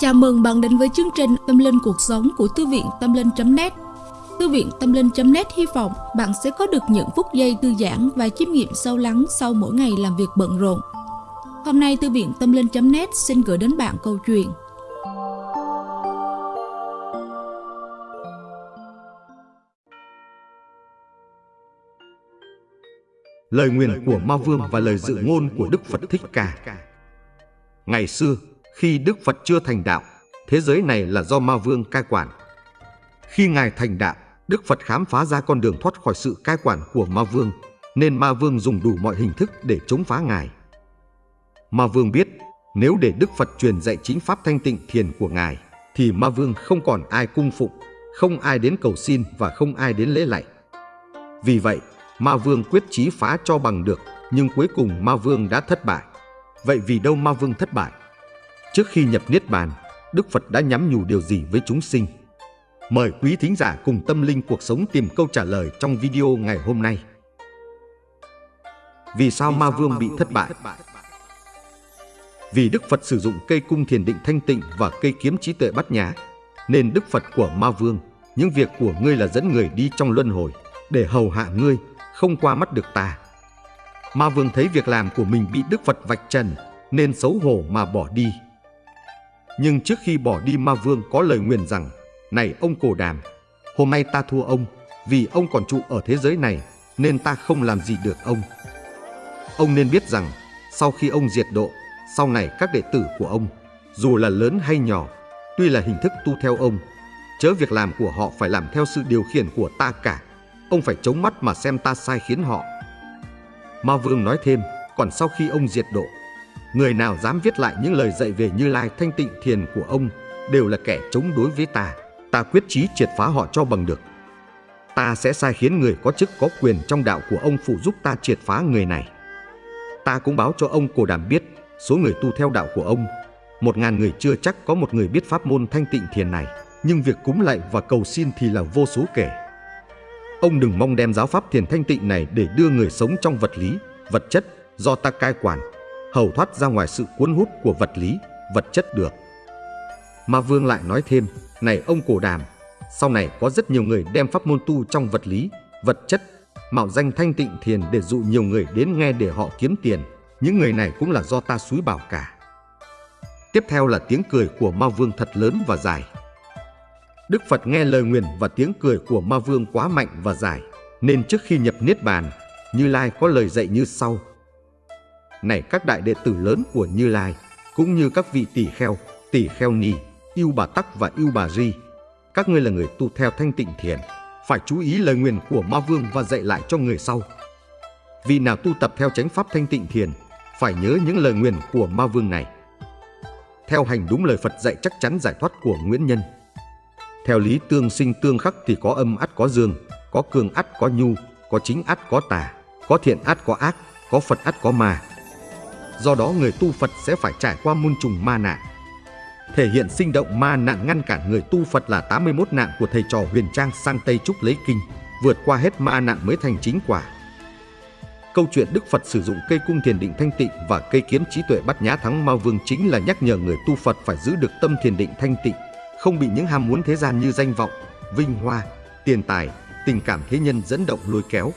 Chào mừng bạn đến với chương trình Tâm Linh Cuộc Sống của Thư viện Tâm Linh.net Thư viện Tâm Linh.net hy vọng bạn sẽ có được những phút giây thư giãn và chiêm nghiệm sâu lắng sau mỗi ngày làm việc bận rộn. Hôm nay Thư viện Tâm Linh.net xin gửi đến bạn câu chuyện. Lời nguyện của Ma Vương và lời dự ngôn của Đức Phật Thích Ca. Ngày xưa, khi Đức Phật chưa thành đạo, thế giới này là do Ma Vương cai quản. Khi Ngài thành đạo, Đức Phật khám phá ra con đường thoát khỏi sự cai quản của Ma Vương, nên Ma Vương dùng đủ mọi hình thức để chống phá Ngài. Ma Vương biết, nếu để Đức Phật truyền dạy chính pháp thanh tịnh thiền của Ngài, thì Ma Vương không còn ai cung phụng, không ai đến cầu xin và không ai đến lễ lạy. Vì vậy, Ma Vương quyết chí phá cho bằng được, nhưng cuối cùng Ma Vương đã thất bại. Vậy vì đâu Ma Vương thất bại? Trước khi nhập Niết Bàn, Đức Phật đã nhắm nhủ điều gì với chúng sinh? Mời quý thính giả cùng tâm linh cuộc sống tìm câu trả lời trong video ngày hôm nay. Vì sao Ma Vương bị thất bại? Vì Đức Phật sử dụng cây cung thiền định thanh tịnh và cây kiếm trí tuệ bát nhã, nên Đức Phật của Ma Vương, những việc của ngươi là dẫn người đi trong luân hồi, để hầu hạ ngươi, không qua mắt được ta. Ma Vương thấy việc làm của mình bị Đức Phật vạch trần, nên xấu hổ mà bỏ đi. Nhưng trước khi bỏ đi Ma Vương có lời nguyền rằng, Này ông Cổ Đàm, hôm nay ta thua ông, vì ông còn trụ ở thế giới này, nên ta không làm gì được ông. Ông nên biết rằng, sau khi ông diệt độ, sau này các đệ tử của ông, dù là lớn hay nhỏ, tuy là hình thức tu theo ông, chớ việc làm của họ phải làm theo sự điều khiển của ta cả. Ông phải chống mắt mà xem ta sai khiến họ. Ma Vương nói thêm, còn sau khi ông diệt độ, người nào dám viết lại những lời dạy về Như Lai thanh tịnh thiền của ông đều là kẻ chống đối với ta. Ta quyết chí triệt phá họ cho bằng được. Ta sẽ sai khiến người có chức có quyền trong đạo của ông phụ giúp ta triệt phá người này. Ta cũng báo cho ông Cổ Đàm biết số người tu theo đạo của ông. Một ngàn người chưa chắc có một người biết pháp môn thanh tịnh thiền này, nhưng việc cúng lạy và cầu xin thì là vô số kể. Ông đừng mong đem giáo pháp thiền thanh tịnh này để đưa người sống trong vật lý, vật chất do ta cai quản, hầu thoát ra ngoài sự cuốn hút của vật lý, vật chất được. Ma Vương lại nói thêm, này ông cổ đàm, sau này có rất nhiều người đem pháp môn tu trong vật lý, vật chất, mạo danh thanh tịnh thiền để dụ nhiều người đến nghe để họ kiếm tiền. Những người này cũng là do ta suối bảo cả. Tiếp theo là tiếng cười của Ma Vương thật lớn và dài. Đức Phật nghe lời nguyền và tiếng cười của Ma Vương quá mạnh và dài, nên trước khi nhập Niết Bàn, Như Lai có lời dạy như sau. Này các đại đệ tử lớn của Như Lai, cũng như các vị tỷ kheo, tỷ kheo ni, yêu bà tắc và yêu bà di các ngươi là người tu theo thanh tịnh thiền, phải chú ý lời nguyện của Ma Vương và dạy lại cho người sau. Vì nào tu tập theo chánh pháp thanh tịnh thiền, phải nhớ những lời nguyện của Ma Vương này. Theo hành đúng lời Phật dạy chắc chắn giải thoát của Nguyễn Nhân. Theo lý tương sinh tương khắc thì có âm ắt có dương, có cường ắt có nhu, có chính ắt có tà, có thiện ắt có ác, có Phật ắt có ma. Do đó người tu Phật sẽ phải trải qua muôn trùng ma nạn. Thể hiện sinh động ma nạn ngăn cản người tu Phật là 81 nạn của thầy trò huyền trang sang Tây Trúc lấy kinh, vượt qua hết ma nạn mới thành chính quả. Câu chuyện Đức Phật sử dụng cây cung thiền định thanh tịnh và cây kiếm trí tuệ bắt nhã thắng ma vương chính là nhắc nhở người tu Phật phải giữ được tâm thiền định thanh tịnh, không bị những ham muốn thế gian như danh vọng, vinh hoa, tiền tài, tình cảm thế nhân dẫn động lôi kéo.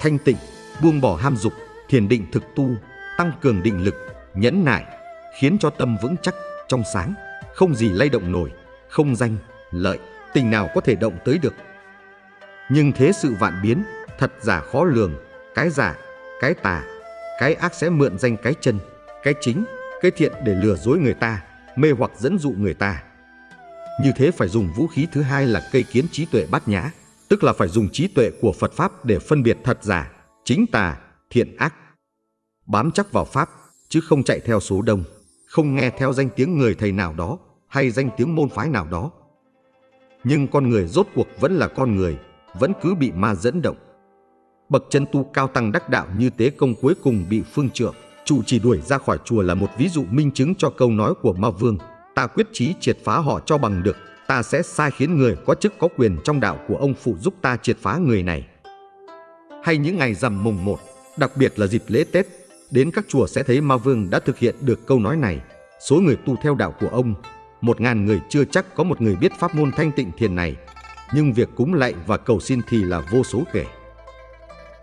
Thanh tịnh, buông bỏ ham dục, thiền định thực tu, tăng cường định lực, nhẫn nại, khiến cho tâm vững chắc, trong sáng, không gì lay động nổi, không danh, lợi, tình nào có thể động tới được. Nhưng thế sự vạn biến, thật giả khó lường, cái giả, cái tà, cái ác sẽ mượn danh cái chân, cái chính, cái thiện để lừa dối người ta, mê hoặc dẫn dụ người ta. Như thế phải dùng vũ khí thứ hai là cây kiến trí tuệ bát nhã, tức là phải dùng trí tuệ của Phật Pháp để phân biệt thật giả, chính tà, thiện ác. Bám chắc vào Pháp, chứ không chạy theo số đông, không nghe theo danh tiếng người thầy nào đó hay danh tiếng môn phái nào đó. Nhưng con người rốt cuộc vẫn là con người, vẫn cứ bị ma dẫn động. Bậc chân tu cao tăng đắc đạo như tế công cuối cùng bị phương trượng, chủ chỉ đuổi ra khỏi chùa là một ví dụ minh chứng cho câu nói của ma vương ta quyết chí triệt phá họ cho bằng được, ta sẽ sai khiến người có chức có quyền trong đạo của ông phụ giúp ta triệt phá người này. Hay những ngày rằm mùng 1, đặc biệt là dịp lễ Tết, đến các chùa sẽ thấy Ma Vương đã thực hiện được câu nói này. Số người tu theo đạo của ông một ngàn người chưa chắc có một người biết pháp môn thanh tịnh thiền này, nhưng việc cúng lạy và cầu xin thì là vô số kể.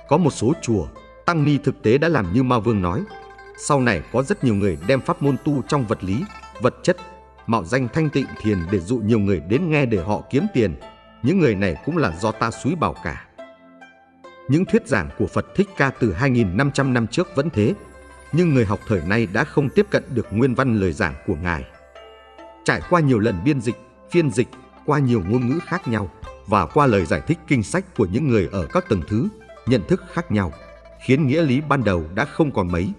Có một số chùa, tăng ni thực tế đã làm như Ma Vương nói. Sau này có rất nhiều người đem pháp môn tu trong vật lý, vật chất, mạo danh thanh tịnh thiền để dụ nhiều người đến nghe để họ kiếm tiền. Những người này cũng là do ta suối bảo cả. Những thuyết giảng của Phật Thích Ca từ 2.500 năm trước vẫn thế, nhưng người học thời nay đã không tiếp cận được nguyên văn lời giảng của Ngài. Trải qua nhiều lần biên dịch, phiên dịch, qua nhiều ngôn ngữ khác nhau và qua lời giải thích kinh sách của những người ở các tầng thứ, nhận thức khác nhau, khiến nghĩa lý ban đầu đã không còn mấy.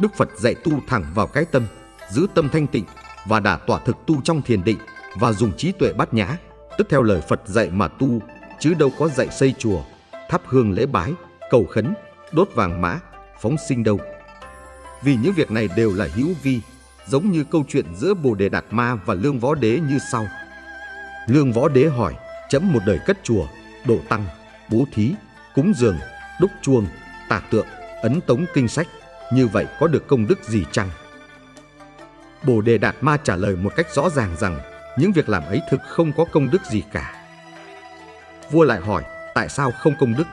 Đức Phật dạy tu thẳng vào cái tâm, giữ tâm thanh tịnh và đã tỏa thực tu trong thiền định và dùng trí tuệ bát nhã, tức theo lời Phật dạy mà tu, chứ đâu có dạy xây chùa, thắp hương lễ bái, cầu khấn, đốt vàng mã, phóng sinh đâu. Vì những việc này đều là hữu vi, giống như câu chuyện giữa Bồ Đề Đạt Ma và Lương Võ Đế như sau. Lương Võ Đế hỏi, chấm một đời cất chùa, độ tăng, bố thí, cúng dường, đúc chuông, tả tượng, ấn tống kinh sách, như vậy có được công đức gì chăng? Bồ Đề Đạt Ma trả lời một cách rõ ràng rằng những việc làm ấy thực không có công đức gì cả. Vua lại hỏi, tại sao không công đức?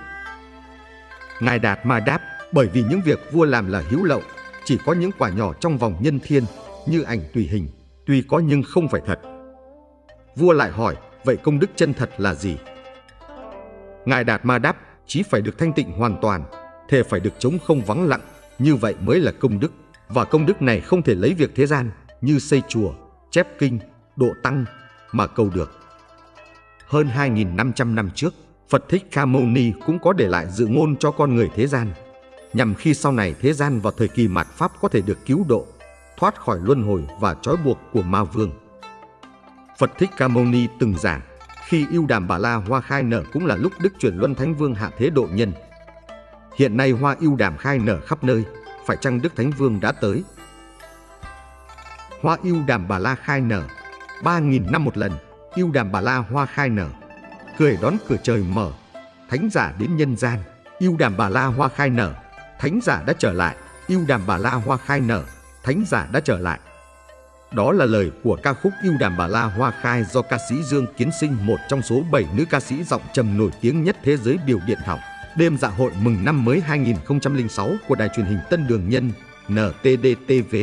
Ngài Đạt Ma đáp, bởi vì những việc vua làm là hữu lậu, chỉ có những quả nhỏ trong vòng nhân thiên, như ảnh tùy hình, tuy có nhưng không phải thật. Vua lại hỏi, vậy công đức chân thật là gì? Ngài Đạt Ma đáp, chí phải được thanh tịnh hoàn toàn, thề phải được chống không vắng lặng, như vậy mới là công đức. Và công đức này không thể lấy việc thế gian như xây chùa, chép kinh, độ tăng mà cầu được. Hơn 2.500 năm trước, Phật Thích Ca Mâu Ni cũng có để lại dự ngôn cho con người thế gian, nhằm khi sau này thế gian vào thời kỳ mạt Pháp có thể được cứu độ, thoát khỏi luân hồi và trói buộc của ma vương. Phật Thích Ca Mâu Ni từng giảng, khi yêu đàm bà la hoa khai nở cũng là lúc Đức chuyển luân Thánh Vương hạ thế độ nhân. Hiện nay hoa yêu đàm khai nở khắp nơi, phải chăng Đức Thánh Vương đã tới? Hoa yêu đàm bà la khai nở, ba nghìn năm một lần, yêu đàm bà la hoa khai nở, cười đón cửa trời mở, thánh giả đến nhân gian, yêu đàm bà la hoa khai nở, thánh giả đã trở lại, yêu đàm bà la hoa khai nở, thánh giả đã trở lại. Đó là lời của ca khúc Yêu đàm bà la hoa khai do ca sĩ Dương Kiến Sinh, một trong số 7 nữ ca sĩ giọng trầm nổi tiếng nhất thế giới biểu điện học. Đêm dạ hội mừng năm mới 2006 của đài truyền hình Tân Đường Nhân ntdtv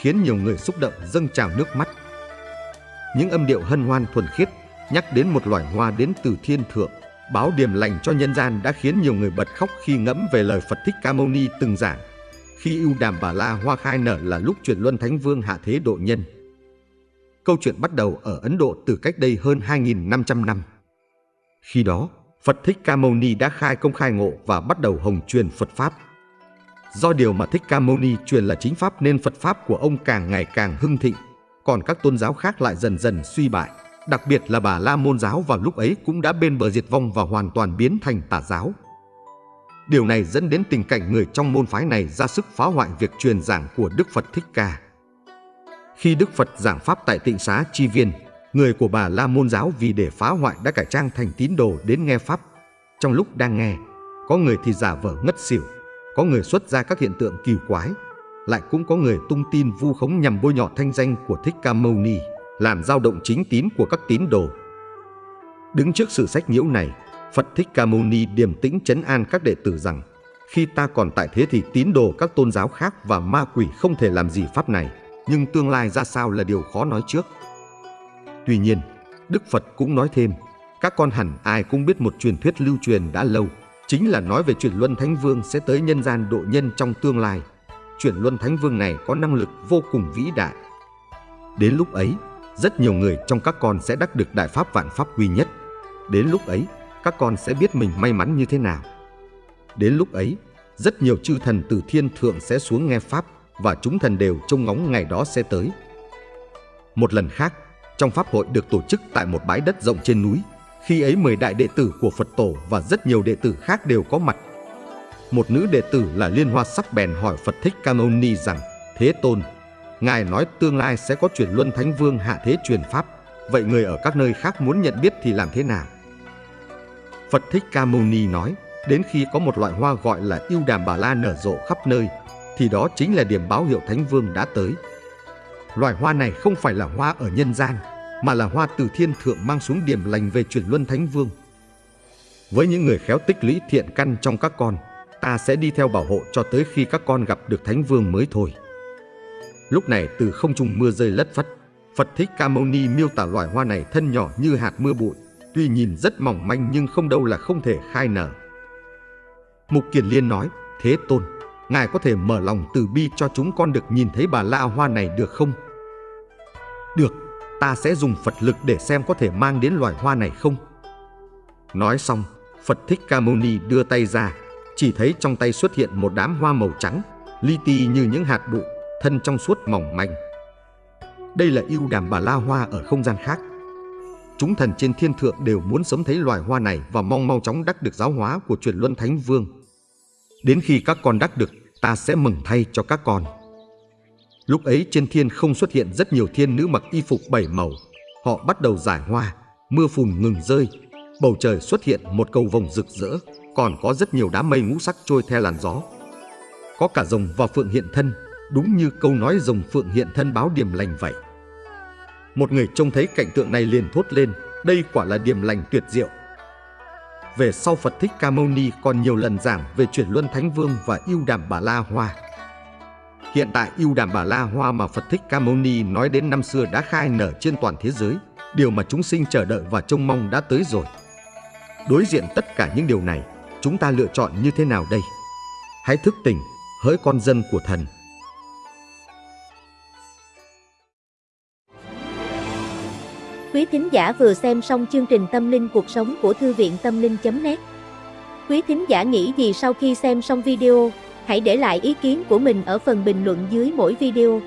khiến nhiều người xúc động dâng trào nước mắt. Những âm điệu hân hoan thuần khiết nhắc đến một loài hoa đến từ thiên thượng, báo điềm lành cho nhân gian đã khiến nhiều người bật khóc khi ngẫm về lời Phật Thích Ca Mâu Ni từng giảng. Khi ưu đàm bà la hoa khai nở là lúc truyền luân thánh vương hạ thế độ nhân. Câu chuyện bắt đầu ở Ấn Độ từ cách đây hơn 2.500 năm. Khi đó, Phật Thích Ca Mâu Ni đã khai công khai ngộ và bắt đầu hồng truyền Phật Pháp. Do điều mà Thích Ca Mâu Ni truyền là chính Pháp nên Phật Pháp của ông càng ngày càng hưng thịnh, còn các tôn giáo khác lại dần dần suy bại. Đặc biệt là bà La Môn giáo vào lúc ấy cũng đã bên bờ diệt vong và hoàn toàn biến thành tà giáo. Điều này dẫn đến tình cảnh người trong môn phái này ra sức phá hoại việc truyền giảng của Đức Phật Thích Ca. Khi Đức Phật giảng Pháp tại tịnh xá Chi Viên, người của bà La Môn giáo vì để phá hoại đã cải trang thành tín đồ đến nghe Pháp. Trong lúc đang nghe, có người thì giả vờ ngất xỉu, có người xuất ra các hiện tượng kỳ quái, lại cũng có người tung tin vu khống nhằm bôi nhọ thanh danh của Thích Ca Mâu Ni, làm dao động chính tín của các tín đồ. Đứng trước sự sách nhiễu này, Phật Thích Ca Mâu Ni điềm tĩnh chấn an các đệ tử rằng khi ta còn tại thế thì tín đồ các tôn giáo khác và ma quỷ không thể làm gì pháp này, nhưng tương lai ra sao là điều khó nói trước. Tuy nhiên, Đức Phật cũng nói thêm, các con hẳn ai cũng biết một truyền thuyết lưu truyền đã lâu, chính là nói về chuyển luân thánh vương sẽ tới nhân gian độ nhân trong tương lai. Chuyển luân thánh vương này có năng lực vô cùng vĩ đại. Đến lúc ấy, rất nhiều người trong các con sẽ đắc được đại pháp vạn pháp quy nhất. Đến lúc ấy, các con sẽ biết mình may mắn như thế nào. Đến lúc ấy, rất nhiều chư thần từ thiên thượng sẽ xuống nghe pháp và chúng thần đều trông ngóng ngày đó sẽ tới. Một lần khác, trong pháp hội được tổ chức tại một bãi đất rộng trên núi, khi ấy mười đại đệ tử của Phật tổ và rất nhiều đệ tử khác đều có mặt. Một nữ đệ tử là Liên Hoa sắc bèn hỏi Phật Thích Ca Mâu Ni rằng: "Thế Tôn, ngài nói tương lai sẽ có chuyển luân thánh vương hạ thế truyền pháp, vậy người ở các nơi khác muốn nhận biết thì làm thế nào?" Phật Thích Ca Mâu Ni nói: "Đến khi có một loại hoa gọi là yêu đàm bà la nở rộ khắp nơi, thì đó chính là điểm báo hiệu thánh vương đã tới." Loài hoa này không phải là hoa ở nhân gian, mà là hoa từ thiên thượng mang xuống điểm lành về chuyển luân thánh vương. Với những người khéo tích lũy thiện căn trong các con, ta sẽ đi theo bảo hộ cho tới khi các con gặp được thánh vương mới thôi. Lúc này từ không trung mưa rơi lất phất, Phật Thích Ca Mâu Ni miêu tả loài hoa này thân nhỏ như hạt mưa bụi, tuy nhìn rất mỏng manh nhưng không đâu là không thể khai nở. Mục Kiền Liên nói, Thế Tôn, Ngài có thể mở lòng từ bi cho chúng con được nhìn thấy bà la hoa này được không? Được, ta sẽ dùng Phật lực để xem có thể mang đến loài hoa này không. Nói xong, Phật Thích Ca Mâu Ni đưa tay ra, chỉ thấy trong tay xuất hiện một đám hoa màu trắng, li ti như những hạt bụi, thân trong suốt mỏng manh. Đây là yêu đàm bà la hoa ở không gian khác. Chúng thần trên thiên thượng đều muốn sớm thấy loài hoa này và mong mau chóng đắc được giáo hóa của truyền luân thánh vương. Đến khi các con đắc được, ta sẽ mừng thay cho các con. Lúc ấy trên thiên không xuất hiện rất nhiều thiên nữ mặc y phục bảy màu. Họ bắt đầu giải hoa, mưa phùn ngừng rơi. Bầu trời xuất hiện một cầu vồng rực rỡ, còn có rất nhiều đám mây ngũ sắc trôi theo làn gió. Có cả rồng và phượng hiện thân, đúng như câu nói rồng phượng hiện thân báo điểm lành vậy. Một người trông thấy cảnh tượng này liền thốt lên, đây quả là điểm lành tuyệt diệu. Về sau Phật Thích Ca Mâu Ni còn nhiều lần giảng về chuyển luân Thánh Vương và yêu đàm Bà La Hoa. Hiện tại yêu đàm Bà La Hoa mà Phật Thích Ca Mâu Ni nói đến năm xưa đã khai nở trên toàn thế giới, điều mà chúng sinh chờ đợi và trông mong đã tới rồi. Đối diện tất cả những điều này, chúng ta lựa chọn như thế nào đây? Hãy thức tỉnh, hỡi con dân của thần. Quý thính giả vừa xem xong chương trình Tâm linh cuộc sống của Thư viện Tâm linh.net Quý thính giả nghĩ gì sau khi xem xong video, hãy để lại ý kiến của mình ở phần bình luận dưới mỗi video.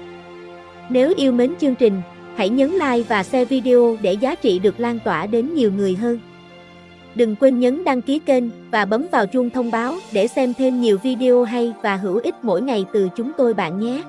Nếu yêu mến chương trình, hãy nhấn like và share video để giá trị được lan tỏa đến nhiều người hơn. Đừng quên nhấn đăng ký kênh và bấm vào chuông thông báo để xem thêm nhiều video hay và hữu ích mỗi ngày từ chúng tôi bạn nhé.